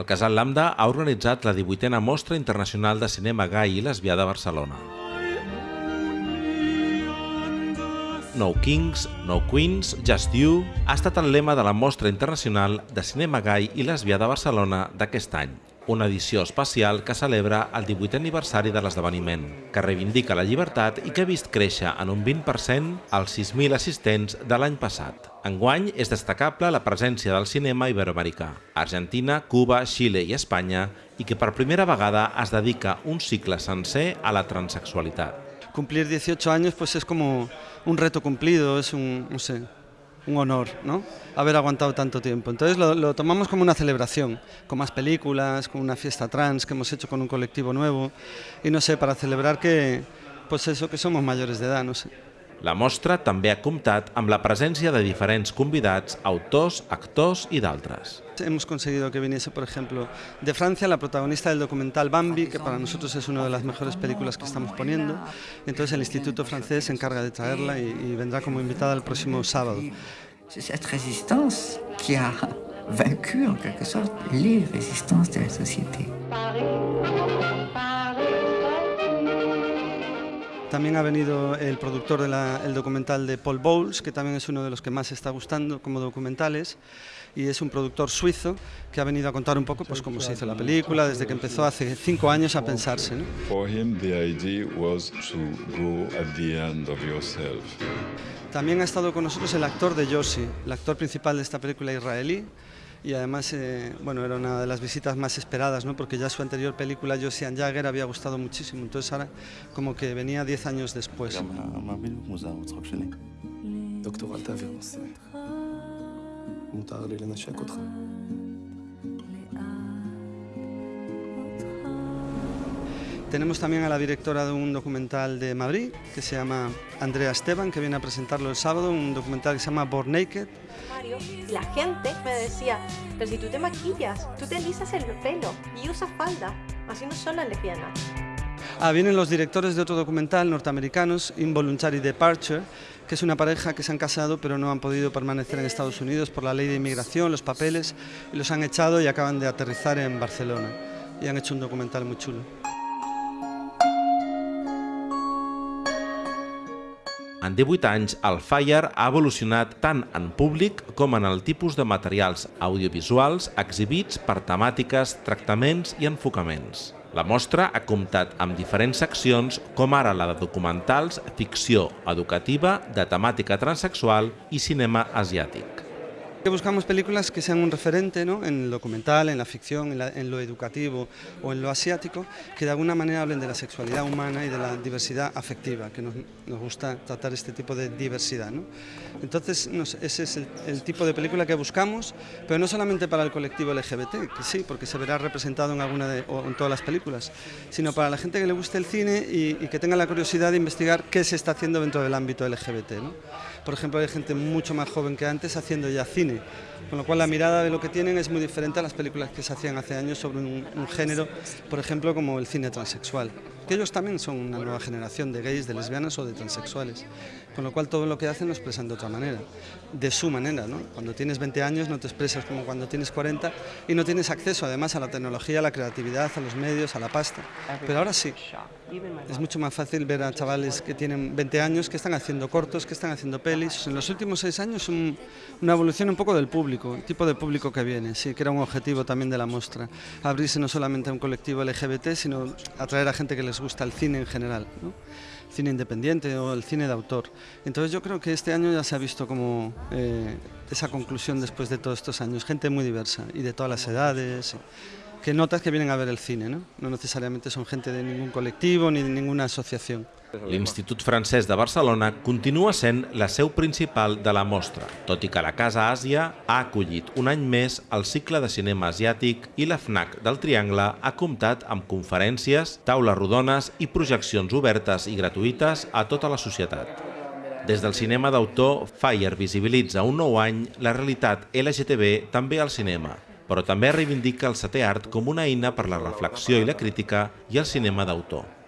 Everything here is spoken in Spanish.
El Casal Lambda ha organitzat la 18a Mostra Internacional de Cinema Gai i Lesbià de Barcelona. No Kings, No Queens, Just You ha estat el lema de la Mostra Internacional de Cinema Gai i Lesbià de Barcelona d'aquest any una edició especial que celebra el 18è aniversari de l'esdeveniment, que reivindica la llibertat i que ha vist créixer en un 20% els 6.000 assistents de l'any passat. Enguany és destacable la presència del cinema iberoamericà, Argentina, Cuba, Xile i Espanya, i que per primera vegada es dedica un cicle sencer a la transexualitat. Cumplir 18 años pues es como un reto cumplido, es un, no sé, un honor, ¿no? Haber aguantado tanto tiempo. Entonces lo, lo, tomamos como una celebración, con más películas, con una fiesta trans que hemos hecho con un colectivo nuevo y no sé, para celebrar que, pues eso, que somos mayores de edad, no sé. La mostra també ha comptat amb la presència de diferents convidats, autors, actors i d'altres. Hemos conseguido que viniese, por ejemplo, de Francia la protagonista del documental Bambi, que para nosotros es una de las mejores películas que estamos poniendo. Entonces el Instituto francés se encarga de traerla y, y vendrá como invitada el próximo sábado. Cette résistance qui a vaincu en quelque sorte les résistances de la société. También ha venido el productor del documental de Paul Bowles, que también es uno de los que más está gustando como documentales, y es un productor suizo que ha venido a contar un poco pues, cómo se hizo la película, desde que empezó hace cinco años a pensarse. ¿no? También ha estado con nosotros el actor de Yossi, el actor principal de esta película israelí, y además eh, bueno, era una de las visitas más esperadas, ¿no? porque ya su anterior película, Josian Jagger, había gustado muchísimo, entonces ahora como que venía 10 años después. Tenemos también a la directora de un documental de Madrid que se llama Andrea Esteban, que viene a presentarlo el sábado, un documental que se llama Born Naked. Y la gente me decía, pero si tú te maquillas, tú te lisas el pelo y usas falda, así no son las lesbianas. Ah, vienen los directores de otro documental norteamericanos, Involuntary Departure, que es una pareja que se han casado pero no han podido permanecer en Estados Unidos por la ley de inmigración, los papeles, y los han echado y acaban de aterrizar en Barcelona. Y han hecho un documental muy chulo. En 18 anys, el Fire ha evolucionat tant en públic com en el tipus de materials audiovisuals exhibits per temàtiques, tractaments i enfocaments. La mostra ha comptat amb diferents seccions, com ara la de documentals, ficció educativa, de temàtica transexual i cinema asiàtic. Buscamos películas que sean un referente ¿no? en el documental, en la ficción, en, la, en, lo educativo o en lo asiático, que de alguna manera hablen de la sexualidad humana y de la diversidad afectiva, que nos, nos gusta tratar este tipo de diversidad. ¿no? Entonces, no sé, ese es el, el, tipo de película que buscamos, pero no solamente para el colectivo LGBT, que sí, porque se verá representado en alguna de, o en todas las películas, sino para la gente que le guste el cine y, y que tenga la curiosidad de investigar qué se está haciendo dentro del ámbito LGBT. Por ejemplo, hay gente mucho más joven que antes haciendo ya cine, con lo cual la mirada de lo que tienen es muy diferente a las películas que se hacían hace años sobre un, un género, por ejemplo, como el cine transexual. Que ellos también son una nueva generación de gays, de lesbianas o de transexuales, con lo cual todo lo que hacen lo expresan de otra manera, de su manera. ¿no? Cuando tienes 20 años no te expresas como cuando tienes 40 y no tienes acceso además a la tecnología, a la creatividad, a los medios, a la pasta. Pero ahora sí, es mucho más fácil ver a chavales que tienen 20 años, que están haciendo cortos, que están haciendo pelis. En los últimos seis años un, una evolución un poco del público, el tipo de público que viene, sí, que era un objetivo también de la muestra. Abrirse no solamente a un colectivo LGBT, sino atraer a gente que les gusta el cine en general, cine independiente o el cine de autor. Entonces yo creo que este año ya se ha visto como eh, esa conclusión después de todos estos años, gente muy diversa y de todas las edades, que notas que vienen a ver el cine, no, no necesariamente son gente de ningún colectivo ni de ninguna asociación. L'Institut Francès de Barcelona continua sent la seu principal de la mostra, tot i que la Casa Àsia ha acollit un any més el cicle de cinema asiàtic i la FNAC del Triangle ha comptat amb conferències, taules rodones i projeccions obertes i gratuïtes a tota la societat. Des del cinema d'autor, Fire visibilitza un nou any la realitat LGTB també al cinema, però també reivindica el setè art com una eina per la reflexió i la crítica i el cinema d'autor.